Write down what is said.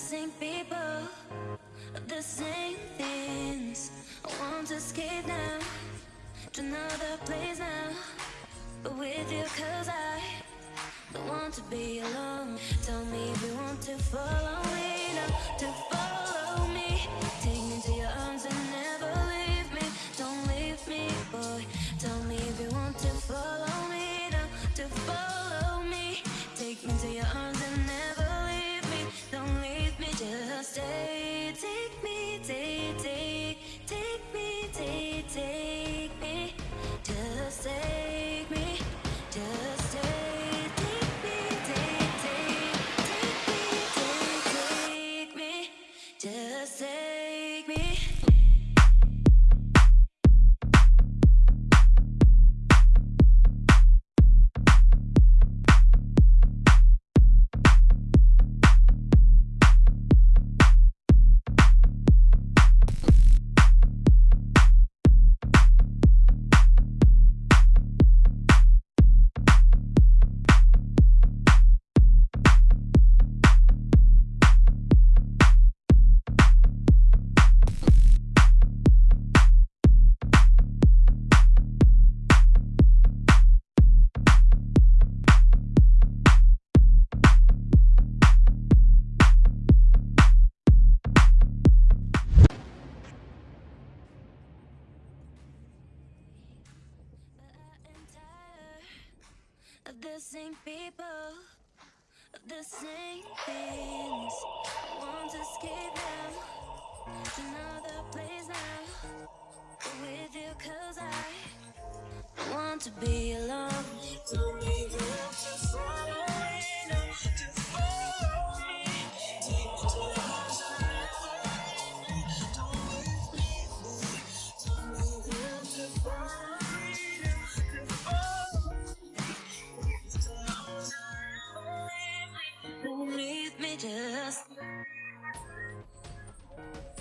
same people, the same things. I want to escape now to another place now. But with you, cause I don't want to be alone. Tell me you want to follow the same people, the same things. To escape them to another place now. With you, cause I want to be Thank you.